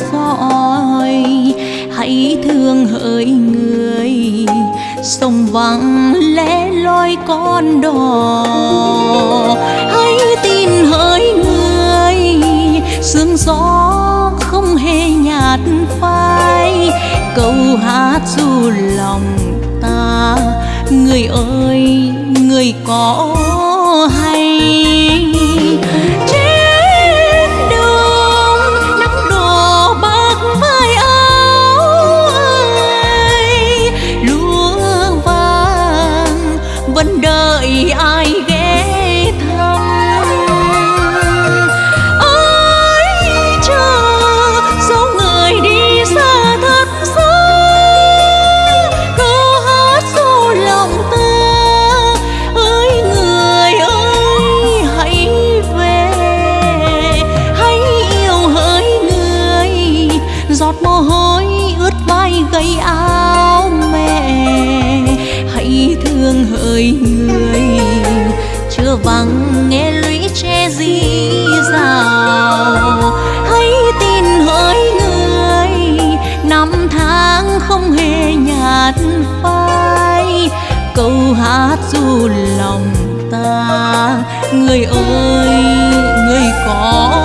soi. Hãy thương hỡi người, sông vắng lẽ loi con đò. Hãy tin hỡi người, sương gió không hề nhạt phai. Câu hát du lòng ta, người ơi, người có hay thương hỡi người. Chưa vắng nghe lũy tre di rào. Hãy tin hỡi người, năm tháng không hề nhạt phai. Câu hát du lòng ta, người ơi, người có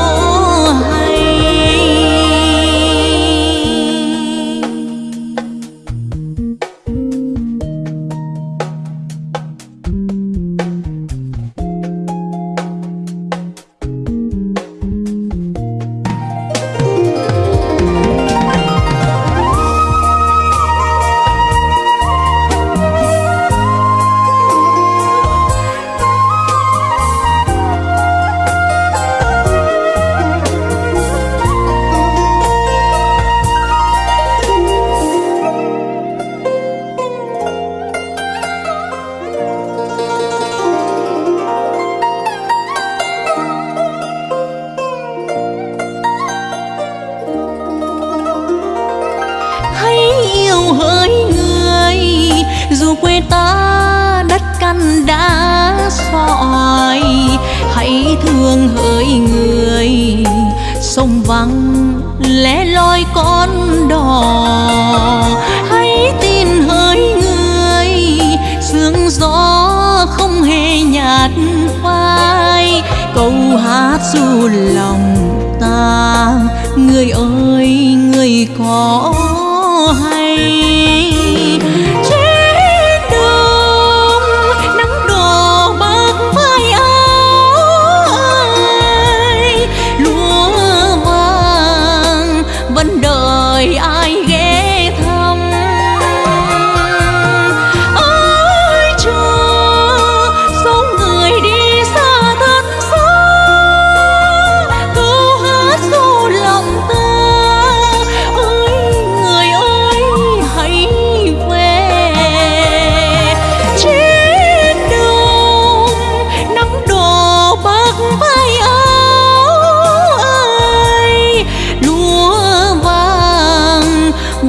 quê ta, đất căn đã soi. Hãy thương hỡi người, sông vắng lẽ loi con đò. Hãy tin hỡi người, sương gió không hề nhạt phai. Câu hát du lòng ta, người ơi, người có hay.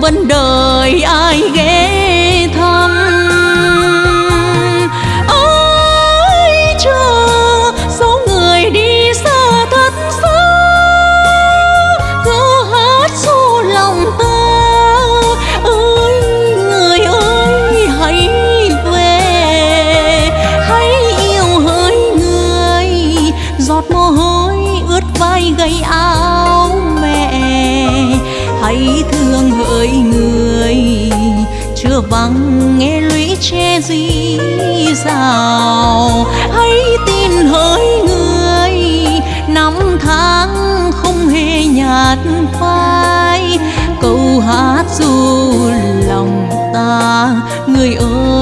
Vàng vẫn ai ghé thăm. Ôi chờ số người đi xa thật xa câu hát xô lòng ta. Ơi người ơi, hãy về, hãy yêu hỡi người, giọt mồ hôi ướt vai gầy áo thương hỡi người. Chưa vắng nghe lũy che di rào hãy tin hỡi người. Năm tháng không hề nhạt phai, câu hát du lòng ta, người ơi.